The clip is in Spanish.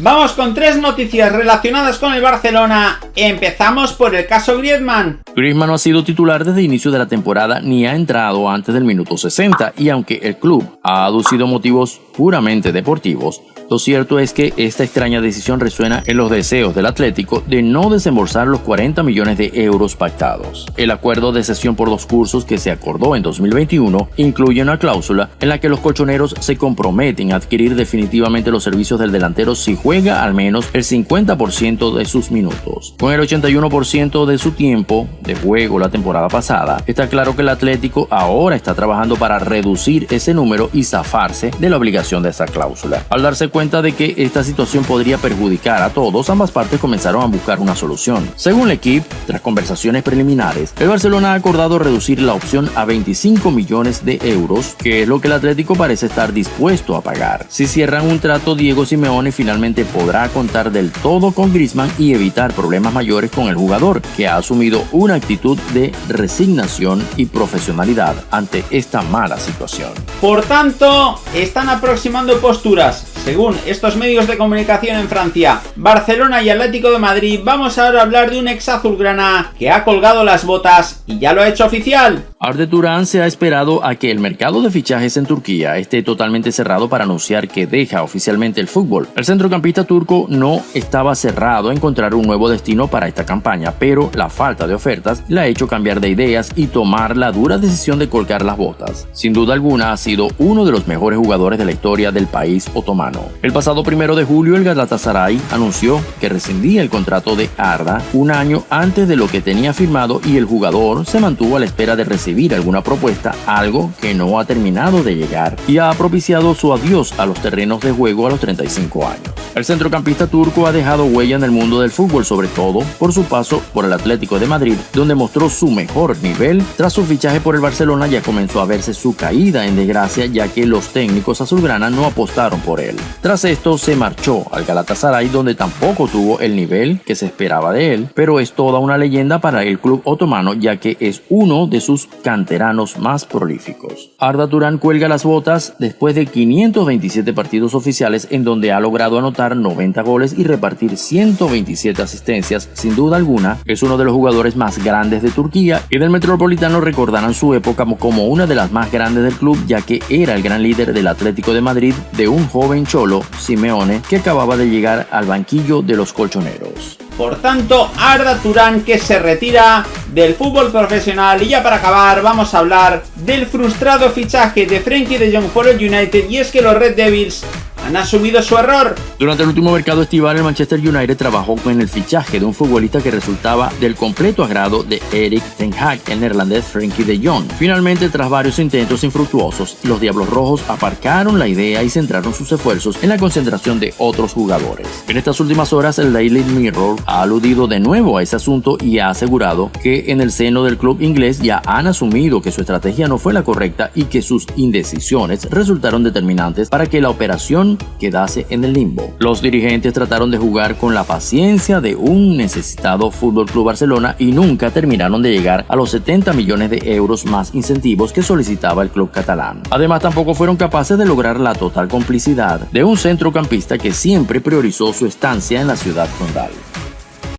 Vamos con tres noticias relacionadas con el Barcelona. Empezamos por el caso Griezmann. Griezmann no ha sido titular desde el inicio de la temporada ni ha entrado antes del minuto 60 y aunque el club ha aducido motivos puramente deportivos, lo cierto es que esta extraña decisión resuena en los deseos del Atlético de no desembolsar los 40 millones de euros pactados. El acuerdo de cesión por dos cursos que se acordó en 2021 incluye una cláusula en la que los colchoneros se comprometen a adquirir definitivamente los servicios del delantero si juega al menos el 50% de sus minutos. Con el 81% de su tiempo de juego la temporada pasada, está claro que el Atlético ahora está trabajando para reducir ese número y zafarse de la obligación de esa cláusula. Al darse cuenta de que esta situación podría perjudicar a todos, ambas partes comenzaron a buscar una solución. Según el equipo, tras conversaciones preliminares, el Barcelona ha acordado reducir la opción a 25 millones de euros, que es lo que el Atlético parece estar dispuesto a pagar. Si cierran un trato, Diego Simeone finalmente podrá contar del todo con Griezmann y evitar problemas mayores con el jugador, que ha asumido una actitud de resignación y profesionalidad ante esta mala situación. Por tanto, están aproximando posturas según estos medios de comunicación en Francia, Barcelona y Atlético de Madrid, vamos ahora a hablar de un ex azulgrana que ha colgado las botas y ya lo ha hecho oficial. Arde Turán se ha esperado a que el mercado de fichajes en Turquía esté totalmente cerrado para anunciar que deja oficialmente el fútbol. El centrocampista turco no estaba cerrado a encontrar un nuevo destino para esta campaña, pero la falta de ofertas le ha hecho cambiar de ideas y tomar la dura decisión de colgar las botas. Sin duda alguna ha sido uno de los mejores jugadores de la historia del país otomano. El pasado primero de julio el Galatasaray anunció que rescindía el contrato de Arda un año antes de lo que tenía firmado y el jugador se mantuvo a la espera de recibir alguna propuesta, algo que no ha terminado de llegar y ha propiciado su adiós a los terrenos de juego a los 35 años. El centrocampista turco ha dejado huella en el mundo del fútbol, sobre todo por su paso por el Atlético de Madrid, donde mostró su mejor nivel. Tras su fichaje por el Barcelona ya comenzó a verse su caída en desgracia ya que los técnicos azulgrana no apostaron por él. Tras esto se marchó al Galatasaray donde tampoco tuvo el nivel que se esperaba de él, pero es toda una leyenda para el club otomano ya que es uno de sus canteranos más prolíficos. Arda Turán cuelga las botas después de 527 partidos oficiales en donde ha logrado anotar 90 goles y repartir 127 asistencias. Sin duda alguna, es uno de los jugadores más grandes de Turquía y del Metropolitano recordarán su época como una de las más grandes del club ya que era el gran líder del Atlético de Madrid de un joven cholo, Simeone, que acababa de llegar al banquillo de los colchoneros. Por tanto, Arda Turán que se retira del fútbol profesional. Y ya para acabar, vamos a hablar del frustrado fichaje de Frankie de Jong por el United. Y es que los Red Devils han asumido su error. Durante el último mercado estival, el Manchester United trabajó con el fichaje de un futbolista que resultaba del completo agrado de Eric Ten Hag, el neerlandés Frankie de Jong. Finalmente, tras varios intentos infructuosos, los Diablos Rojos aparcaron la idea y centraron sus esfuerzos en la concentración de otros jugadores. En estas últimas horas, el Daily Mirror ha aludido de nuevo a ese asunto y ha asegurado que en el seno del club inglés ya han asumido que su estrategia no fue la correcta y que sus indecisiones resultaron determinantes para que la operación quedase en el limbo. Los dirigentes trataron de jugar con la paciencia de un necesitado Fútbol Club Barcelona y nunca terminaron de llegar a los 70 millones de euros más incentivos que solicitaba el club catalán. Además, tampoco fueron capaces de lograr la total complicidad de un centrocampista que siempre priorizó su estancia en la ciudad condal.